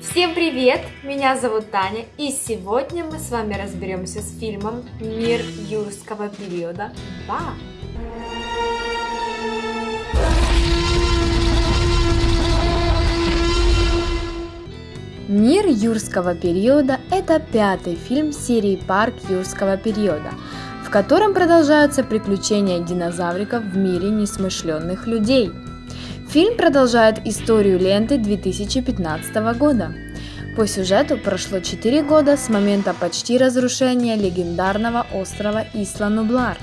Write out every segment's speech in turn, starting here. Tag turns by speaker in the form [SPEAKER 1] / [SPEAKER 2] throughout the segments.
[SPEAKER 1] Всем привет! Меня зовут Таня, и сегодня мы с вами разберемся с фильмом «Мир юрского периода 2».
[SPEAKER 2] Мир юрского периода – это пятый фильм серии «Парк юрского периода», в котором продолжаются приключения динозавриков в мире несмышленных людей – Фильм продолжает историю ленты 2015 года. По сюжету прошло 4 года с момента почти разрушения легендарного острова Исла-Нублар.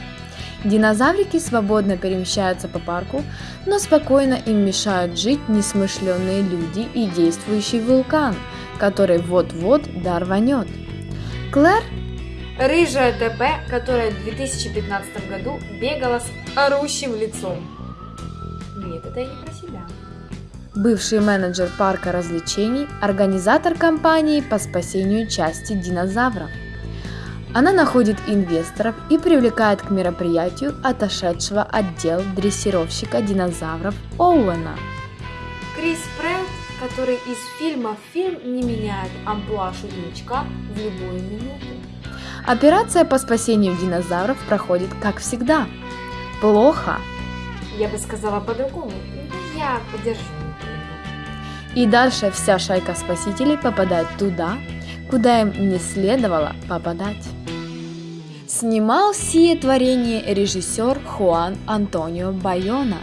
[SPEAKER 2] Динозаврики свободно перемещаются по парку, но спокойно им мешают жить несмышленные люди и действующий вулкан, который вот-вот дорванет. Клэр
[SPEAKER 1] Рыжая ТП, которая в 2015 году бегала с орущим лицом. Нет, это я не про себя.
[SPEAKER 2] Бывший менеджер парка развлечений, организатор кампании по спасению части динозавров. Она находит инвесторов и привлекает к мероприятию отошедшего отдел дрессировщика динозавров Оуэна.
[SPEAKER 1] Крис Прэтт, который из фильма в фильм не меняет амплуа шутничка в любую минуту.
[SPEAKER 2] Операция по спасению динозавров проходит как всегда. Плохо,
[SPEAKER 1] я бы сказала по-другому, я поддержу.
[SPEAKER 2] И дальше вся шайка спасителей попадает туда, куда им не следовало попадать. Снимал сие творение режиссер Хуан Антонио Байона.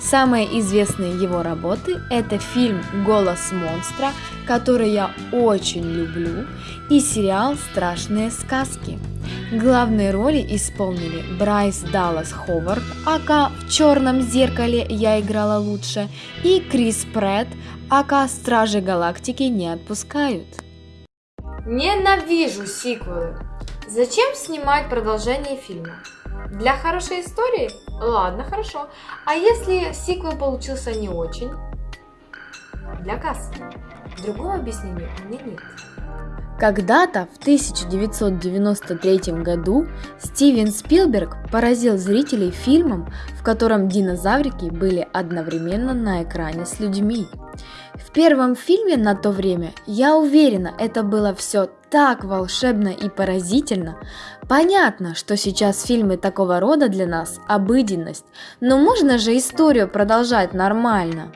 [SPEAKER 2] Самые известные его работы – это фильм «Голос монстра», который я очень люблю, и сериал «Страшные сказки». Главные роли исполнили Брайс Даллас Ховард, ака «В черном зеркале я играла лучше» и Крис Претт, ака «Стражи Галактики не отпускают».
[SPEAKER 1] Ненавижу сиквелы. Зачем снимать продолжение фильма? Для хорошей истории? Ладно, хорошо. А если сиквел получился не очень? Для кассы. Другого объяснения у меня нет.
[SPEAKER 2] Когда-то в 1993 году Стивен Спилберг поразил зрителей фильмом, в котором динозаврики были одновременно на экране с людьми. В первом фильме на то время, я уверена, это было все так волшебно и поразительно. Понятно, что сейчас фильмы такого рода для нас обыденность, но можно же историю продолжать нормально.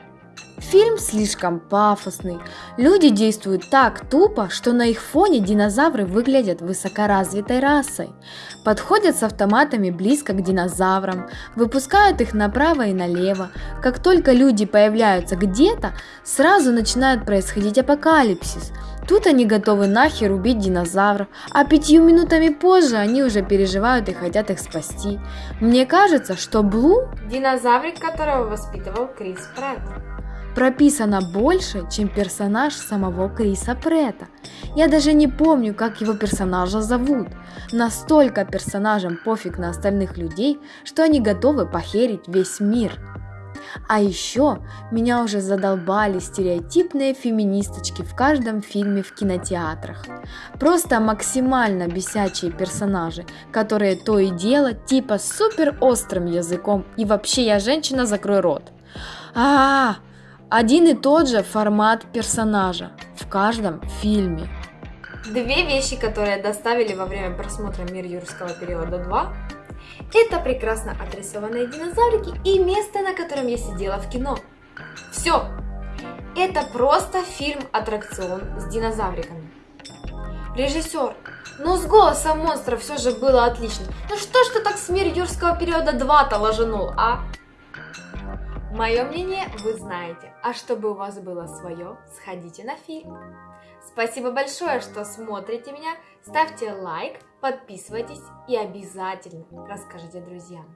[SPEAKER 2] Фильм слишком пафосный. Люди действуют так тупо, что на их фоне динозавры выглядят высокоразвитой расой. Подходят с автоматами близко к динозаврам, выпускают их направо и налево. Как только люди появляются где-то, сразу начинает происходить апокалипсис. Тут они готовы нахер убить динозавров, а пятью минутами позже они уже переживают и хотят их спасти. Мне кажется, что Блу...
[SPEAKER 1] Динозаврик, которого воспитывал Крис Претт
[SPEAKER 2] прописано больше, чем персонаж самого Криса Прета. Я даже не помню, как его персонажа зовут. Настолько персонажам пофиг на остальных людей, что они готовы похерить весь мир. А еще меня уже задолбали стереотипные феминисточки в каждом фильме в кинотеатрах. Просто максимально бесячие персонажи, которые то и дело типа супер острым языком и вообще я женщина, закрой рот. А, -а, -а один и тот же формат персонажа в каждом фильме.
[SPEAKER 1] Две вещи, которые доставили во время просмотра «Мир юрского периода 2» это прекрасно отрисованные динозаврики и место, на котором я сидела в кино. Все! Это просто фильм-аттракцион с динозавриками. Режиссер, ну с голосом монстра все же было отлично. Ну что ж ты так с «Мир юрского периода 2»-то ложенул, а? Мое мнение вы знаете, а чтобы у вас было свое, сходите на фильм. Спасибо большое, что смотрите меня, ставьте лайк, подписывайтесь и обязательно расскажите друзьям.